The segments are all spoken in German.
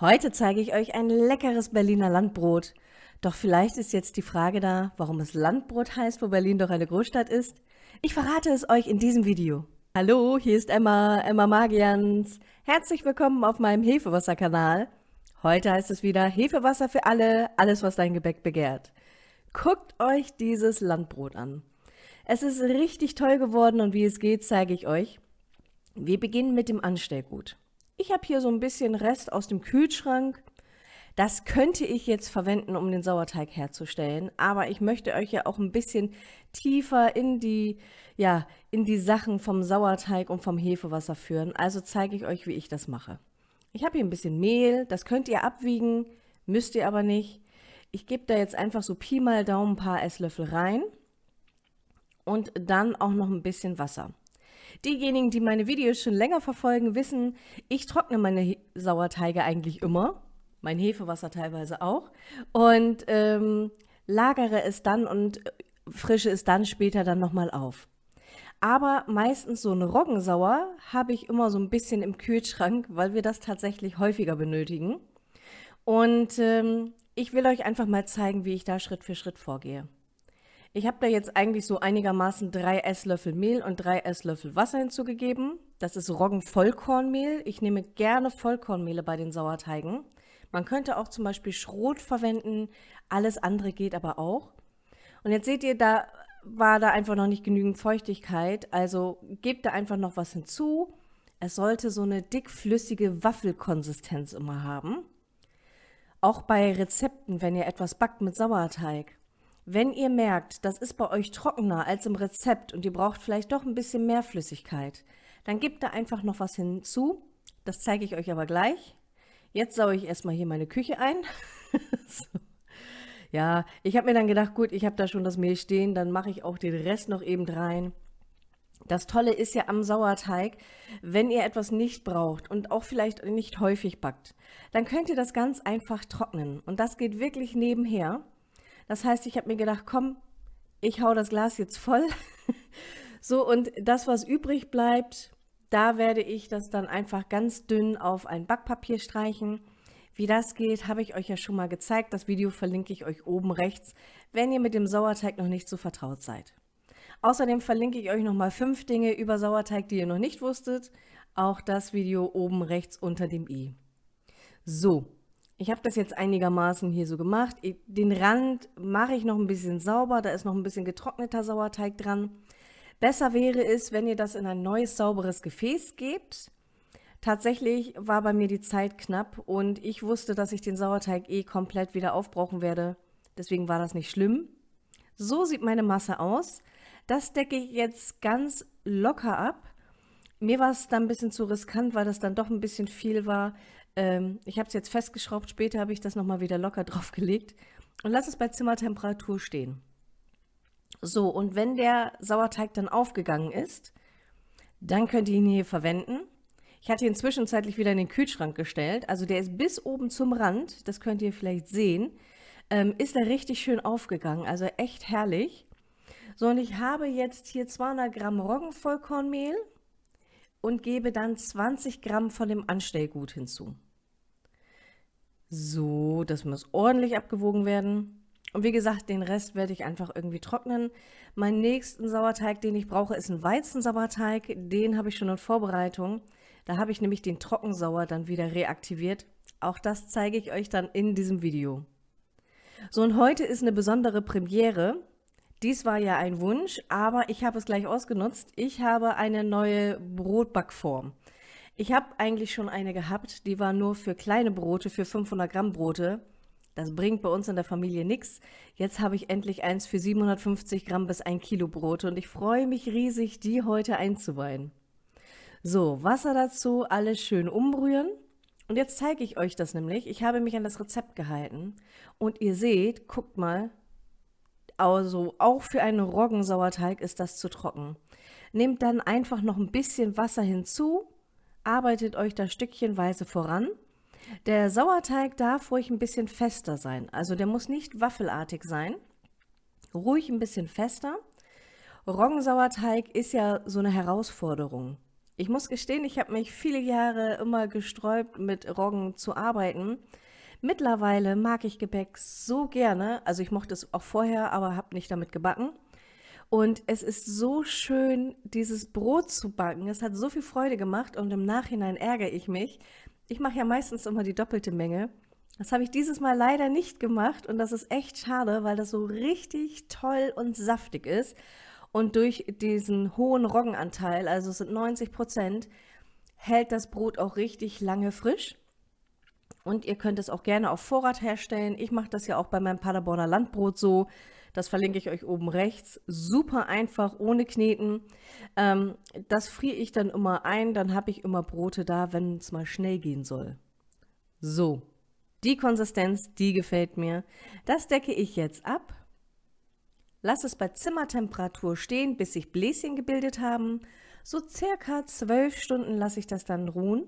Heute zeige ich euch ein leckeres Berliner Landbrot. Doch vielleicht ist jetzt die Frage da, warum es Landbrot heißt, wo Berlin doch eine Großstadt ist? Ich verrate es euch in diesem Video. Hallo, hier ist Emma, Emma Magians. Herzlich willkommen auf meinem Hefewasser-Kanal. Heute heißt es wieder Hefewasser für alle, alles was dein Gebäck begehrt. Guckt euch dieses Landbrot an. Es ist richtig toll geworden und wie es geht, zeige ich euch. Wir beginnen mit dem Anstellgut. Ich habe hier so ein bisschen Rest aus dem Kühlschrank. Das könnte ich jetzt verwenden, um den Sauerteig herzustellen, aber ich möchte euch ja auch ein bisschen tiefer in die, ja, in die Sachen vom Sauerteig und vom Hefewasser führen. Also zeige ich euch, wie ich das mache. Ich habe hier ein bisschen Mehl, das könnt ihr abwiegen, müsst ihr aber nicht. Ich gebe da jetzt einfach so Pi mal Daumen ein paar Esslöffel rein und dann auch noch ein bisschen Wasser. Diejenigen, die meine Videos schon länger verfolgen, wissen, ich trockne meine Sauerteige eigentlich immer, mein Hefewasser teilweise auch, und ähm, lagere es dann und frische es dann später dann nochmal auf. Aber meistens so eine Roggensauer habe ich immer so ein bisschen im Kühlschrank, weil wir das tatsächlich häufiger benötigen. Und ähm, ich will euch einfach mal zeigen, wie ich da Schritt für Schritt vorgehe. Ich habe da jetzt eigentlich so einigermaßen drei Esslöffel Mehl und drei Esslöffel Wasser hinzugegeben. Das ist Roggenvollkornmehl. Ich nehme gerne Vollkornmehle bei den Sauerteigen. Man könnte auch zum Beispiel Schrot verwenden. Alles andere geht aber auch. Und jetzt seht ihr, da war da einfach noch nicht genügend Feuchtigkeit. Also gebt da einfach noch was hinzu. Es sollte so eine dickflüssige Waffelkonsistenz immer haben. Auch bei Rezepten, wenn ihr etwas backt mit Sauerteig. Wenn ihr merkt, das ist bei euch trockener als im Rezept und ihr braucht vielleicht doch ein bisschen mehr Flüssigkeit, dann gebt da einfach noch was hinzu. Das zeige ich euch aber gleich. Jetzt saue ich erstmal hier meine Küche ein. so. Ja, ich habe mir dann gedacht, gut, ich habe da schon das Mehl stehen, dann mache ich auch den Rest noch eben rein. Das Tolle ist ja am Sauerteig, wenn ihr etwas nicht braucht und auch vielleicht nicht häufig backt, dann könnt ihr das ganz einfach trocknen. Und das geht wirklich nebenher. Das heißt, ich habe mir gedacht, komm, ich hau das Glas jetzt voll. so, und das, was übrig bleibt, da werde ich das dann einfach ganz dünn auf ein Backpapier streichen. Wie das geht, habe ich euch ja schon mal gezeigt. Das Video verlinke ich euch oben rechts, wenn ihr mit dem Sauerteig noch nicht so vertraut seid. Außerdem verlinke ich euch nochmal fünf Dinge über Sauerteig, die ihr noch nicht wusstet. Auch das Video oben rechts unter dem i. So, ich habe das jetzt einigermaßen hier so gemacht. Den Rand mache ich noch ein bisschen sauber, da ist noch ein bisschen getrockneter Sauerteig dran. Besser wäre es, wenn ihr das in ein neues, sauberes Gefäß gebt. Tatsächlich war bei mir die Zeit knapp und ich wusste, dass ich den Sauerteig eh komplett wieder aufbrauchen werde. Deswegen war das nicht schlimm. So sieht meine Masse aus. Das decke ich jetzt ganz locker ab. Mir war es dann ein bisschen zu riskant, weil das dann doch ein bisschen viel war. Ähm, ich habe es jetzt festgeschraubt, später habe ich das nochmal wieder locker draufgelegt und lasse es bei Zimmertemperatur stehen. So, und wenn der Sauerteig dann aufgegangen ist, dann könnt ihr ihn hier verwenden. Ich hatte ihn zwischenzeitlich wieder in den Kühlschrank gestellt, also der ist bis oben zum Rand, das könnt ihr vielleicht sehen, ähm, ist er richtig schön aufgegangen, also echt herrlich. So, und ich habe jetzt hier 200 Gramm Roggenvollkornmehl und gebe dann 20 Gramm von dem Anstellgut hinzu. So, das muss ordentlich abgewogen werden. Und wie gesagt, den Rest werde ich einfach irgendwie trocknen. Meinen nächsten Sauerteig, den ich brauche, ist ein Weizensauerteig. Den habe ich schon in Vorbereitung. Da habe ich nämlich den Trockensauer dann wieder reaktiviert. Auch das zeige ich euch dann in diesem Video. So, und heute ist eine besondere Premiere. Dies war ja ein Wunsch, aber ich habe es gleich ausgenutzt. Ich habe eine neue Brotbackform. Ich habe eigentlich schon eine gehabt, die war nur für kleine Brote, für 500 Gramm Brote. Das bringt bei uns in der Familie nichts. Jetzt habe ich endlich eins für 750 Gramm bis 1 Kilo Brote und ich freue mich riesig, die heute einzuweihen. So, Wasser dazu, alles schön umrühren. Und jetzt zeige ich euch das nämlich. Ich habe mich an das Rezept gehalten und ihr seht, guckt mal, also auch für einen Roggensauerteig ist das zu trocken. Nehmt dann einfach noch ein bisschen Wasser hinzu arbeitet euch da stückchenweise voran. Der Sauerteig darf ruhig ein bisschen fester sein, also der muss nicht waffelartig sein, ruhig ein bisschen fester. Roggensauerteig ist ja so eine Herausforderung Ich muss gestehen, ich habe mich viele Jahre immer gesträubt, mit Roggen zu arbeiten. Mittlerweile mag ich Gebäck so gerne, also ich mochte es auch vorher, aber habe nicht damit gebacken. Und es ist so schön, dieses Brot zu backen. Es hat so viel Freude gemacht und im Nachhinein ärgere ich mich. Ich mache ja meistens immer die doppelte Menge. Das habe ich dieses Mal leider nicht gemacht und das ist echt schade, weil das so richtig toll und saftig ist. Und durch diesen hohen Roggenanteil, also es sind 90 Prozent, hält das Brot auch richtig lange frisch. Und ihr könnt es auch gerne auf Vorrat herstellen. Ich mache das ja auch bei meinem Paderborner Landbrot so. Das verlinke ich euch oben rechts. Super einfach, ohne Kneten. Ähm, das friere ich dann immer ein. Dann habe ich immer Brote da, wenn es mal schnell gehen soll. So, die Konsistenz, die gefällt mir. Das decke ich jetzt ab. Lass es bei Zimmertemperatur stehen, bis sich Bläschen gebildet haben. So circa 12 Stunden lasse ich das dann ruhen.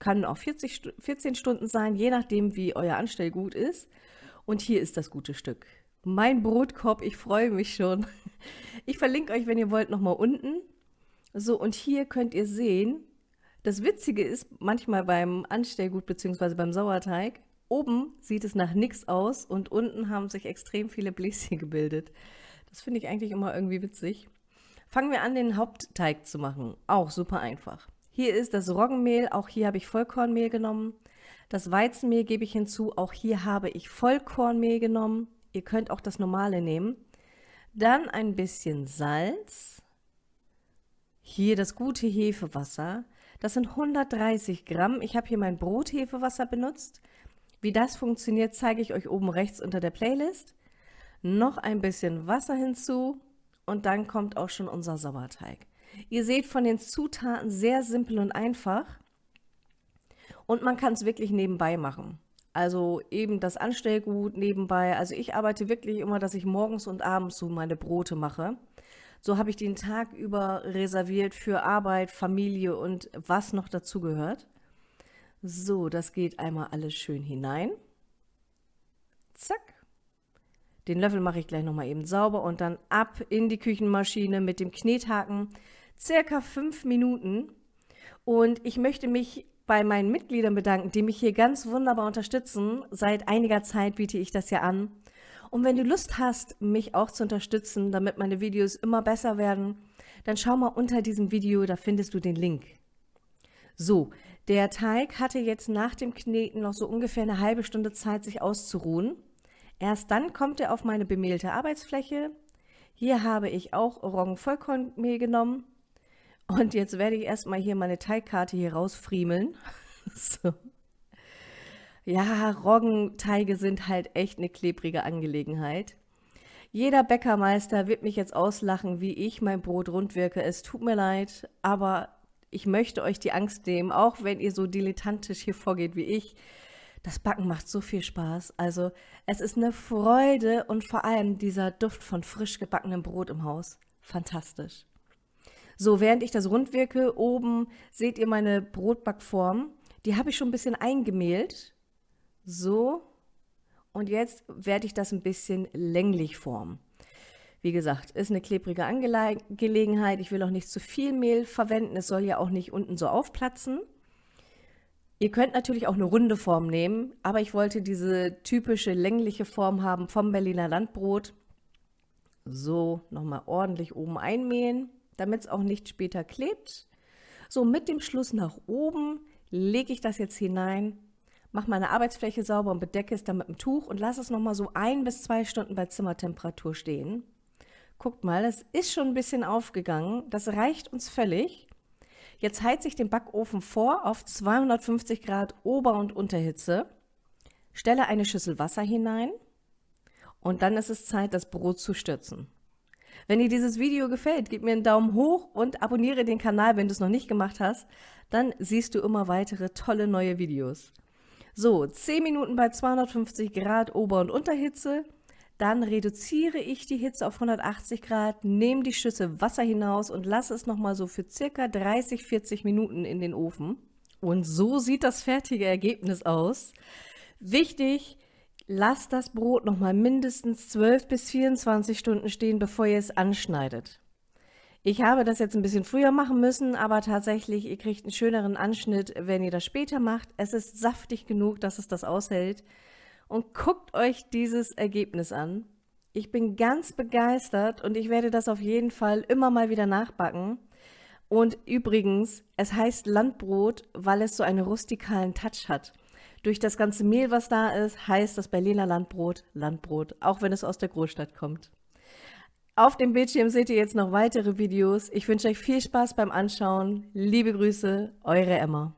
Kann auch 40, 14 Stunden sein, je nachdem, wie euer Anstellgut ist. Und hier ist das gute Stück. Mein Brotkorb, ich freue mich schon. Ich verlinke euch, wenn ihr wollt, nochmal unten. So, und hier könnt ihr sehen, das Witzige ist, manchmal beim Anstellgut bzw. beim Sauerteig, Oben sieht es nach nichts aus und unten haben sich extrem viele Bläschen gebildet. Das finde ich eigentlich immer irgendwie witzig. Fangen wir an, den Hauptteig zu machen. Auch super einfach. Hier ist das Roggenmehl, auch hier habe ich Vollkornmehl genommen. Das Weizenmehl gebe ich hinzu, auch hier habe ich Vollkornmehl genommen. Ihr könnt auch das normale nehmen. Dann ein bisschen Salz. Hier das gute Hefewasser. Das sind 130 Gramm. Ich habe hier mein Brothefewasser benutzt. Wie das funktioniert, zeige ich euch oben rechts unter der Playlist. Noch ein bisschen Wasser hinzu und dann kommt auch schon unser Sauerteig. Ihr seht von den Zutaten sehr simpel und einfach und man kann es wirklich nebenbei machen. Also eben das Anstellgut nebenbei. Also ich arbeite wirklich immer, dass ich morgens und abends so meine Brote mache. So habe ich den Tag über reserviert für Arbeit, Familie und was noch dazu gehört. So, das geht einmal alles schön hinein. Zack. Den Löffel mache ich gleich nochmal eben sauber und dann ab in die Küchenmaschine mit dem Knethaken. Circa fünf Minuten. Und ich möchte mich bei meinen Mitgliedern bedanken, die mich hier ganz wunderbar unterstützen. Seit einiger Zeit biete ich das ja an. Und wenn du Lust hast, mich auch zu unterstützen, damit meine Videos immer besser werden, dann schau mal unter diesem Video, da findest du den Link. So, der Teig hatte jetzt nach dem Kneten noch so ungefähr eine halbe Stunde Zeit, sich auszuruhen. Erst dann kommt er auf meine bemehlte Arbeitsfläche. Hier habe ich auch Roggenvollkornmehl genommen. Und jetzt werde ich erstmal hier meine Teigkarte hier rausfriemeln. so. Ja, Roggenteige sind halt echt eine klebrige Angelegenheit. Jeder Bäckermeister wird mich jetzt auslachen, wie ich mein Brot rund wirke. Es tut mir leid, aber ich möchte euch die Angst nehmen, auch wenn ihr so dilettantisch hier vorgeht wie ich. Das Backen macht so viel Spaß. Also es ist eine Freude und vor allem dieser Duft von frisch gebackenem Brot im Haus. Fantastisch. So, während ich das rund wirke, oben seht ihr meine Brotbackform. Die habe ich schon ein bisschen eingemehlt. So. Und jetzt werde ich das ein bisschen länglich formen. Wie gesagt, ist eine klebrige Angelegenheit. Ich will auch nicht zu viel Mehl verwenden. Es soll ja auch nicht unten so aufplatzen. Ihr könnt natürlich auch eine runde Form nehmen, aber ich wollte diese typische längliche Form haben vom Berliner Landbrot. So, nochmal ordentlich oben einmähen, damit es auch nicht später klebt. So, mit dem Schluss nach oben lege ich das jetzt hinein, mache meine Arbeitsfläche sauber und bedecke es dann mit dem Tuch und lasse es nochmal so ein bis zwei Stunden bei Zimmertemperatur stehen. Guckt mal, es ist schon ein bisschen aufgegangen. Das reicht uns völlig. Jetzt heize ich den Backofen vor auf 250 Grad Ober- und Unterhitze. Stelle eine Schüssel Wasser hinein und dann ist es Zeit, das Brot zu stürzen. Wenn dir dieses Video gefällt, gib mir einen Daumen hoch und abonniere den Kanal, wenn du es noch nicht gemacht hast. Dann siehst du immer weitere tolle neue Videos. So, 10 Minuten bei 250 Grad Ober- und Unterhitze. Dann reduziere ich die Hitze auf 180 Grad, nehme die Schüssel Wasser hinaus und lasse es nochmal so für circa 30, 40 Minuten in den Ofen. Und so sieht das fertige Ergebnis aus. Wichtig, lasst das Brot nochmal mindestens 12 bis 24 Stunden stehen, bevor ihr es anschneidet. Ich habe das jetzt ein bisschen früher machen müssen, aber tatsächlich, ihr kriegt einen schöneren Anschnitt, wenn ihr das später macht. Es ist saftig genug, dass es das aushält. Und guckt euch dieses Ergebnis an. Ich bin ganz begeistert und ich werde das auf jeden Fall immer mal wieder nachbacken. Und übrigens, es heißt Landbrot, weil es so einen rustikalen Touch hat. Durch das ganze Mehl, was da ist, heißt das Berliner Landbrot Landbrot, auch wenn es aus der Großstadt kommt. Auf dem Bildschirm seht ihr jetzt noch weitere Videos. Ich wünsche euch viel Spaß beim Anschauen. Liebe Grüße, eure Emma.